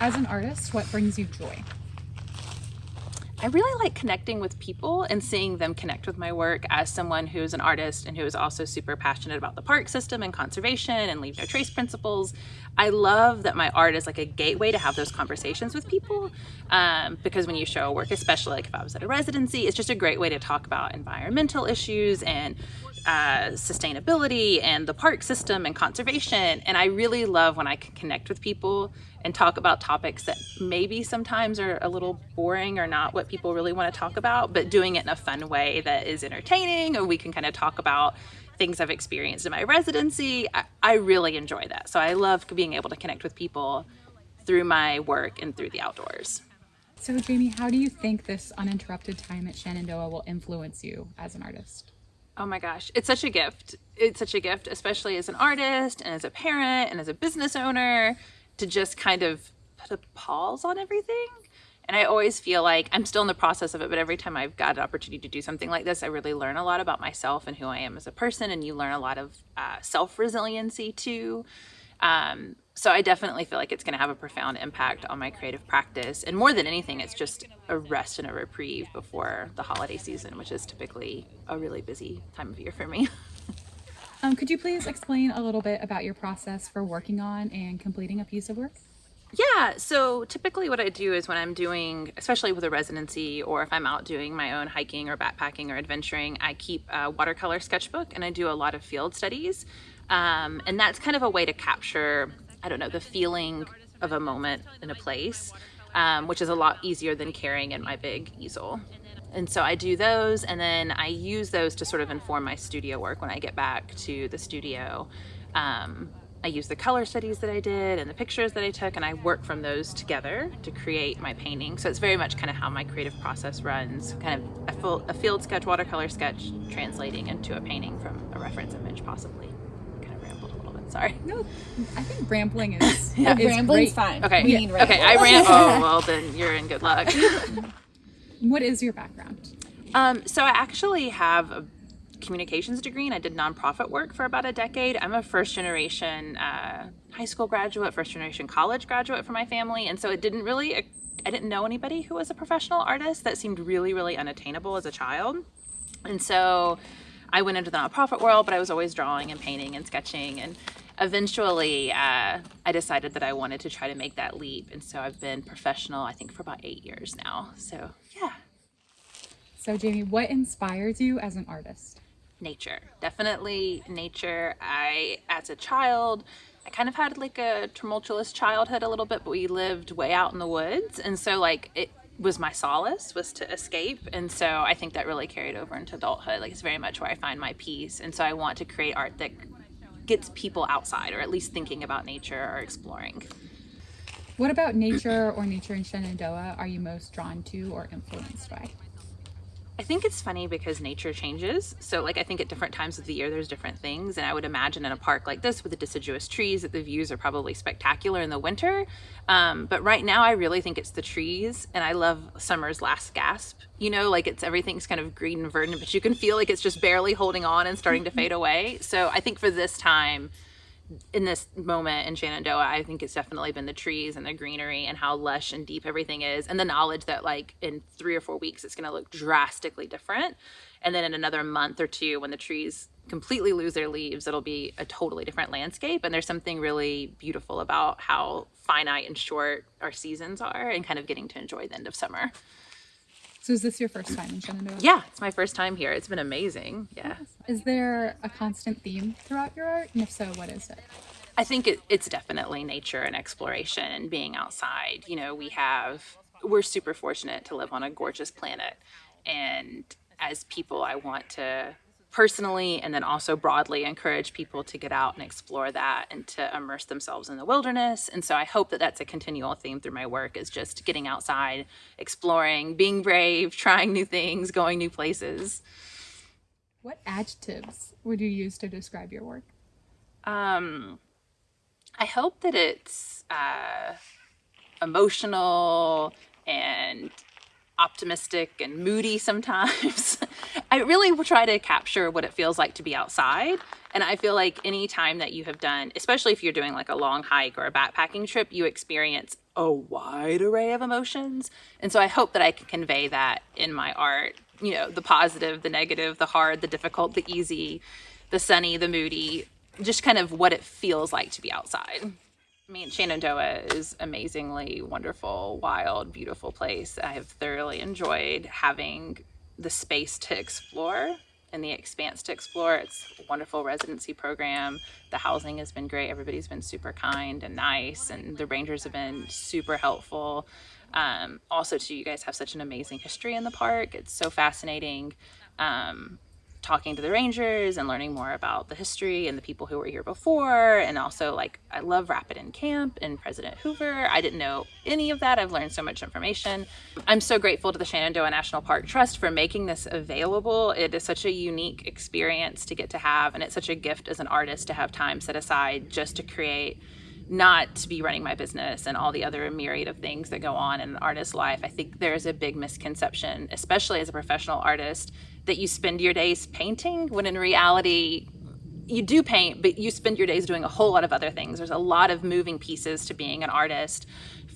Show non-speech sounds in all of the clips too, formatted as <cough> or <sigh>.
As an artist, what brings you joy? I really like connecting with people and seeing them connect with my work as someone who is an artist and who is also super passionate about the park system and conservation and leave no trace principles. I love that my art is like a gateway to have those conversations with people um, because when you show a work, especially like if I was at a residency, it's just a great way to talk about environmental issues and uh, sustainability and the park system and conservation. And I really love when I can connect with people and talk about topics that maybe sometimes are a little boring or not what people really want to talk about, but doing it in a fun way that is entertaining, or we can kind of talk about things I've experienced in my residency. I, I really enjoy that. So I love being able to connect with people through my work and through the outdoors. So, Jamie, how do you think this uninterrupted time at Shenandoah will influence you as an artist? Oh my gosh, it's such a gift. It's such a gift, especially as an artist and as a parent and as a business owner to just kind of put a pause on everything. And I always feel like I'm still in the process of it, but every time I've got an opportunity to do something like this, I really learn a lot about myself and who I am as a person. And you learn a lot of uh, self resiliency too. Um, so I definitely feel like it's going to have a profound impact on my creative practice. And more than anything, it's just a rest and a reprieve before the holiday season, which is typically a really busy time of year for me. <laughs> Um, could you please explain a little bit about your process for working on and completing a piece of work? Yeah, so typically what I do is when I'm doing, especially with a residency or if I'm out doing my own hiking or backpacking or adventuring, I keep a watercolor sketchbook and I do a lot of field studies. Um, and that's kind of a way to capture, I don't know, the feeling of a moment in a place, um, which is a lot easier than carrying in my big easel. And so I do those and then I use those to sort of inform my studio work when I get back to the studio. Um, I use the color studies that I did and the pictures that I took and I work from those together to create my painting. So it's very much kind of how my creative process runs, kind of a, full, a field sketch, watercolor sketch, translating into a painting from a reference image possibly. Kind of rambled a little bit, sorry. No, I think rambling is, <laughs> Yeah. is Rambling's great. fine. Okay, We need okay, I ramble. ran, oh, well then you're in good luck. <laughs> What is your background? Um, so I actually have a communications degree and I did nonprofit work for about a decade. I'm a first generation uh, high school graduate, first generation college graduate for my family. And so it didn't really, I didn't know anybody who was a professional artist. That seemed really, really unattainable as a child. And so I went into the nonprofit world, but I was always drawing and painting and sketching. And eventually uh, I decided that I wanted to try to make that leap. And so I've been professional, I think, for about eight years now. So yeah. So, Jamie, what inspires you as an artist? nature definitely nature i as a child i kind of had like a tumultuous childhood a little bit but we lived way out in the woods and so like it was my solace was to escape and so i think that really carried over into adulthood like it's very much where i find my peace and so i want to create art that gets people outside or at least thinking about nature or exploring What about nature or nature in Shenandoah are you most drawn to or influenced by? I think it's funny because nature changes. So, like, I think at different times of the year, there's different things. And I would imagine in a park like this with the deciduous trees that the views are probably spectacular in the winter. Um, but right now, I really think it's the trees. And I love summer's last gasp. You know, like it's everything's kind of green and verdant, but you can feel like it's just barely holding on and starting to fade <laughs> away. So, I think for this time, in this moment in Shenandoah, I think it's definitely been the trees and the greenery and how lush and deep everything is, and the knowledge that like in three or four weeks it's going to look drastically different, and then in another month or two when the trees completely lose their leaves, it'll be a totally different landscape. And there's something really beautiful about how finite and short our seasons are, and kind of getting to enjoy the end of summer. So, is this your first time in Shenandoah? Yeah, it's my first time here. It's been amazing. Yeah. Is there a constant theme throughout your art? And if so, what is it? I think it, it's definitely nature and exploration and being outside. You know, we have, we're super fortunate to live on a gorgeous planet. And as people, I want to personally and then also broadly encourage people to get out and explore that and to immerse themselves in the wilderness. And so I hope that that's a continual theme through my work is just getting outside, exploring, being brave, trying new things, going new places. What adjectives would you use to describe your work? Um, I hope that it's uh, emotional and optimistic and moody sometimes. <laughs> I really try to capture what it feels like to be outside. And I feel like any time that you have done, especially if you're doing like a long hike or a backpacking trip, you experience a wide array of emotions. And so I hope that I can convey that in my art, you know, the positive, the negative, the hard, the difficult, the easy, the sunny, the moody, just kind of what it feels like to be outside. I mean, Shenandoah is amazingly wonderful, wild, beautiful place. I have thoroughly enjoyed having the space to explore and the expanse to explore. It's a wonderful residency program. The housing has been great. Everybody's been super kind and nice, and the rangers have been super helpful. Um, also, too, you guys have such an amazing history in the park. It's so fascinating. Um, talking to the rangers and learning more about the history and the people who were here before. And also like i love Rapidan camp and president hoover. I didn't know any of that. I've learned so much information. I'm so grateful to the shenandoah national park trust for making this available. It is such a unique experience to get to have and it's such a gift as an artist to have time set aside just to create not to be running my business and all the other myriad of things that go on in an artist's life. I think there's a big misconception, especially as a professional artist, that you spend your days painting when in reality, you do paint, but you spend your days doing a whole lot of other things. There's a lot of moving pieces to being an artist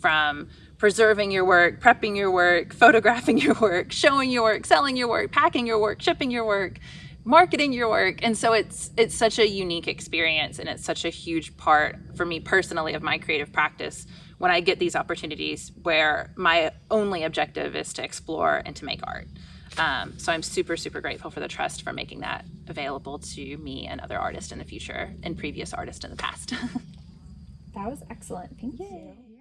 from preserving your work, prepping your work, <laughs> photographing your work, showing your work, selling your work, packing your work, shipping your work marketing your work and so it's it's such a unique experience and it's such a huge part for me personally of my creative practice when i get these opportunities where my only objective is to explore and to make art um, so i'm super super grateful for the trust for making that available to me and other artists in the future and previous artists in the past <laughs> That was excellent. Thank you.